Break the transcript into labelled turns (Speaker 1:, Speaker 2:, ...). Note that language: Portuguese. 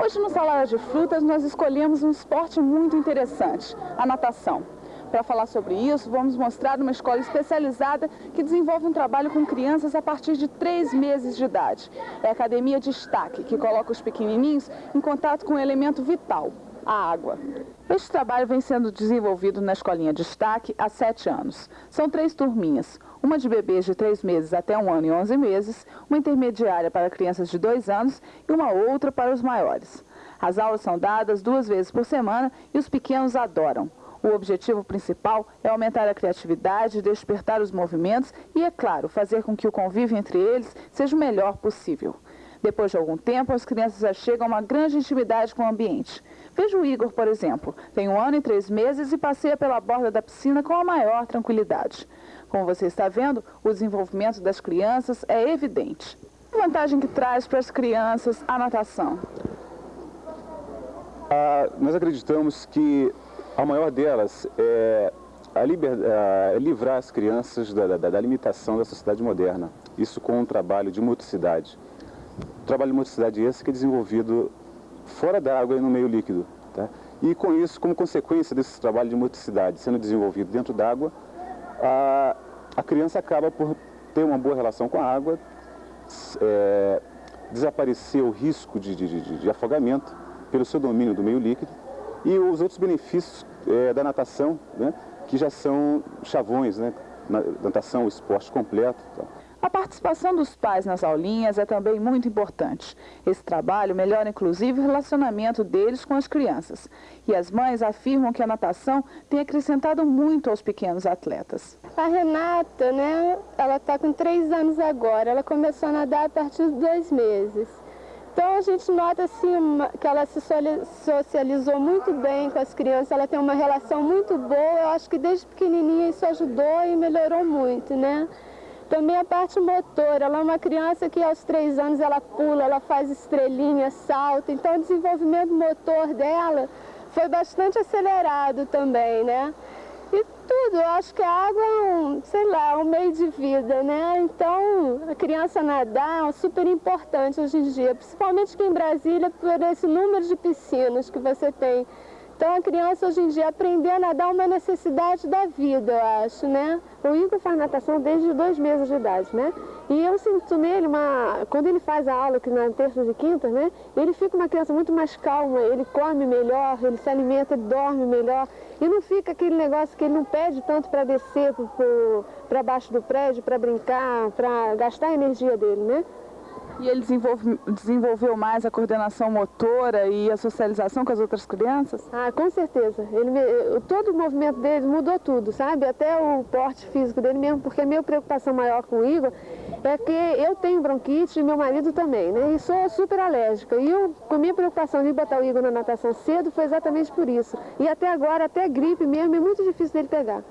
Speaker 1: Hoje no Salada de Frutas nós escolhemos um esporte muito interessante, a natação. Para falar sobre isso, vamos mostrar uma escola especializada que desenvolve um trabalho com crianças a partir de 3 meses de idade. É a Academia Destaque, que coloca os pequenininhos em contato com um elemento vital, a água. Este trabalho vem sendo desenvolvido na Escolinha Destaque há sete anos. São três turminhas, uma de bebês de três meses até um ano e onze meses, uma intermediária para crianças de dois anos e uma outra para os maiores. As aulas são dadas duas vezes por semana e os pequenos adoram. O objetivo principal é aumentar a criatividade, despertar os movimentos e, é claro, fazer com que o convívio entre eles seja o melhor possível. Depois de algum tempo, as crianças já chegam a uma grande intimidade com o ambiente. Veja o Igor, por exemplo. Tem um ano e três meses e passeia pela borda da piscina com a maior tranquilidade. Como você está vendo, o desenvolvimento das crianças é evidente. Que vantagem que traz para as crianças a natação?
Speaker 2: Ah, nós acreditamos que a maior delas é a liber, a livrar as crianças da, da, da, limitação da sociedade moderna. Isso com um trabalho de motricidade. Trabalho de motricidade esse que é desenvolvido fora da água e no meio líquido. Tá? E com isso, como consequência desse trabalho de motricidade sendo desenvolvido dentro d'água, a, a criança acaba por ter uma boa relação com a água, é, desaparecer o risco de, de, de, de afogamento pelo seu domínio do meio líquido e os outros benefícios é, da natação, né, que já são chavões, né, natação, esporte completo.
Speaker 1: A participação dos pais nas aulinhas é também muito importante. Esse trabalho melhora inclusive o relacionamento deles com as crianças. E as mães afirmam que a natação tem acrescentado muito aos pequenos atletas.
Speaker 3: A Renata, né, ela está com três anos agora. Ela começou a nadar a partir de dois meses. Então a gente nota assim que ela se socializou muito bem com as crianças, ela tem uma relação muito boa, eu acho que desde pequenininha isso ajudou e melhorou muito, né? Também a parte motora, ela é uma criança que aos três anos ela pula, ela faz estrelinha, salta, então o desenvolvimento motor dela foi bastante acelerado também, né? E tudo, eu acho que a água é um, sei lá, é um meio de vida, né? Então, a criança nadar é super importante hoje em dia, principalmente aqui em Brasília, por esse número de piscinas que você tem. Então a criança hoje em dia aprender a nadar é uma necessidade da vida, eu acho, né? O Igor faz natação desde dois meses de idade, né? E eu sinto nele uma... Quando ele faz a aula aqui na terça e quinta, né? Ele fica uma criança muito mais calma, ele come melhor, ele se alimenta, ele dorme melhor. E não fica aquele negócio que ele não pede tanto para descer para baixo do prédio, para brincar, para gastar a energia dele, né?
Speaker 1: E ele desenvolve, desenvolveu mais a coordenação motora e a socialização com as outras crianças?
Speaker 3: Ah, com certeza. Ele, todo o movimento dele mudou tudo, sabe? Até o porte físico dele mesmo, porque a minha preocupação maior com o Igor é que eu tenho bronquite e meu marido também, né? E sou super alérgica. E eu, com a minha preocupação de botar o Igor na natação cedo foi exatamente por isso. E até agora, até gripe mesmo, é muito difícil dele pegar.